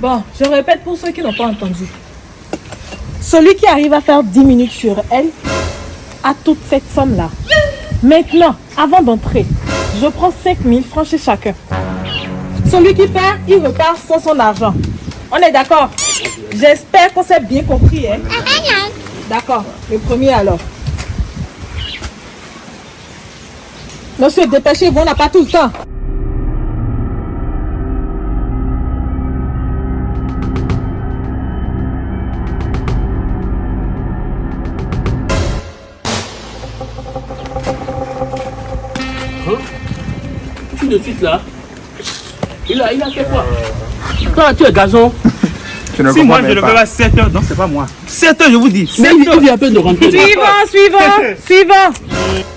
Bon, je répète pour ceux qui n'ont pas entendu. Celui qui arrive à faire 10 minutes sur elle a toute cette somme-là. Maintenant, avant d'entrer, je prends 5 000 francs chez chacun. Celui qui perd, il repart sans son argent. On est d'accord? J'espère qu'on s'est bien compris. Hein? D'accord, le premier alors. Monsieur, dépêchez-vous, on n'a pas tout le temps. Tout de suite là. Il a, il a fait quoi Toi, tu es gazon. Tu ne Si moi je le fais à 7 heures, non, c'est pas moi. 7 heures, je vous dis. Mais 7 il, heures. il vient à peine de rentrer. Suivant, suivant, suivant.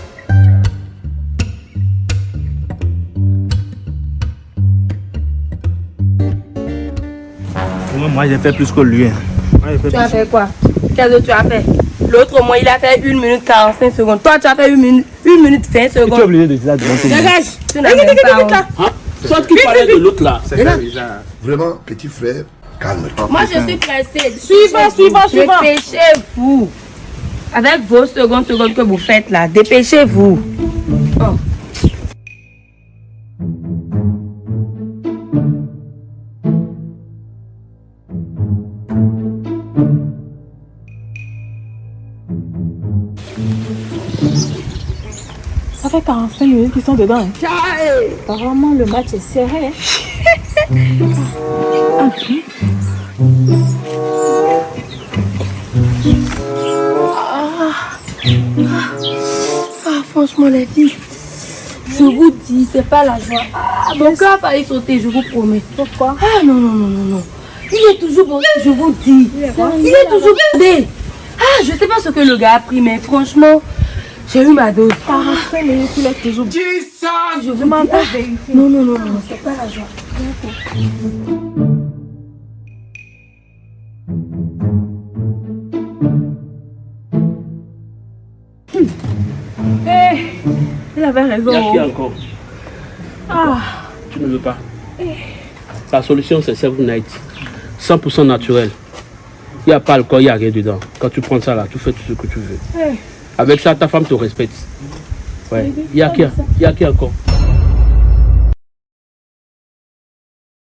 Moi, moi, j'ai fait plus que lui. hein. Moi, fait Tu as fait quoi? Qu'est-ce que tu as fait? L'autre, au moins, il a fait 1 minute 45 secondes. Toi, tu as fait 1 minute, 1 minute 20 Tu es secondes. obligé de dire ça devant tout le monde. Dégage. Tu n'as même pas honte. Toi qui parlais de l'autre là. C'est ça, bizarre. Vraiment, petit frère, calme-toi. Moi, je suis pressée. Suivant, suivant, suivant. Dépêchez-vous. Avec vos secondes, secondes que vous faites là, dépêchez-vous. Oh. Ça fait 45 minutes qu'ils sont dedans. Apparemment, le match est serré. hein. Ah, franchement, les filles, je vous dis, c'est pas la joie. Ah, mon cœur a failli sauter, je vous promets. Pourquoi? Ah, non, non, non, non, non. Il est toujours bon, je vous dis. Il est, toujours bondé. Ah, je sais pas ce que le gars a pris, mais franchement, j'ai eu ma dose. 45 minutes, il est toujours Je vous m'en pas Non, non, non, non, c'est pas la joie. Il avait Il y a qui raison. encore? Ah, Tu ne veux pas? La solution c'est Seven Night. 100% naturel. Il n'y a pas alcool, il n'y a rien dedans. Quand tu prends ça là, tu fais tout ce que tu veux. Eh. Avec ça, ta femme te respecte. Ouais. Il y a qui Il y a qui encore?